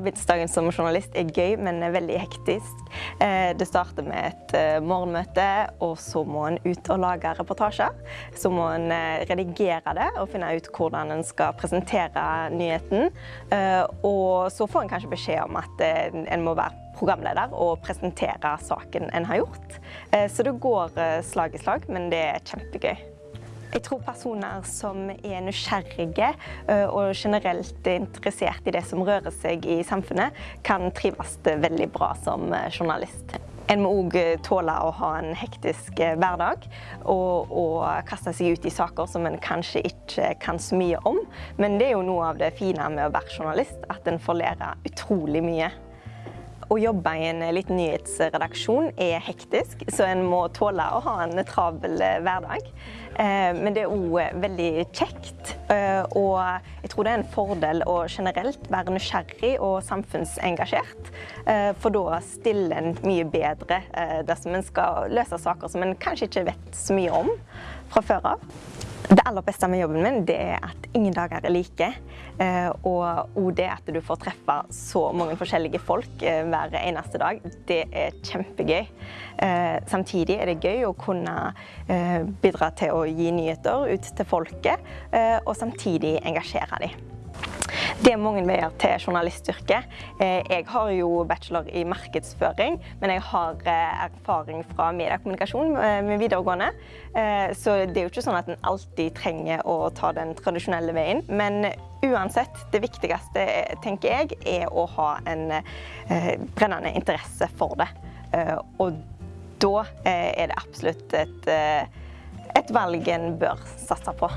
Arbeidsdagen som journalist er gøy, men er veldig hektisk. Eh, det starter med et eh, morgenmøte, og så må en ut og lage reportasjer. Så må en eh, redigere det og finne ut hvordan en skal presentere nyheten. Og så får en kanskje beskjed om at en må være programleder og presentere saken en har gjort. Så det går slag i slag, men det er kjempegøy. Jeg tror personer som er nysgjerrige eh, og generelt interessert i det som rører seg i samfunnet, kan trives veldig bra som eh, journalist. En må òg eh, tåle å ha en hektisk hverdag og, og, kaste seg ut i saker som en kanskje ikke kan så mye om. Men det er jo noe av det fine med å være journalist, at en får lære utrolig mye. Å jobbe i en liten nyhetsredaksjon er hektisk, så en må tåle å ha en travel hverdag. Eh, men det er òg veldig kjekt, eh, og jeg tror det er en fordel å generelt være nysgjerrig og samfunnsengasjert. Eh, for da stiller en mye bedre dersom en skal løse saker som en kanskje ikke vet så mye om fra før av. Det aller beste med jobben min er at ingen dager er like. Eh, og det at du får treffe så mange forskjellige folk eh, hver eneste dag, det er kjempegøy. Eh, samtidig er det gøy å kunne bidra til å gi nyheter ut til folket, og samtidig engasjere dem. Det er mange veier til journalistyrket. Eh, jeg har jo bachelor i markedsføring, men jeg har eh, erfaring fra mediekommunikasjon med videregående. Eh, så det er jo ikke sånn at en alltid trenger å ta den tradisjonelle veien. Men uansett, det viktigste, tenker jeg, er å ha en brennende interesse for det. Og da er det absolutt et, et valg en bør satse på.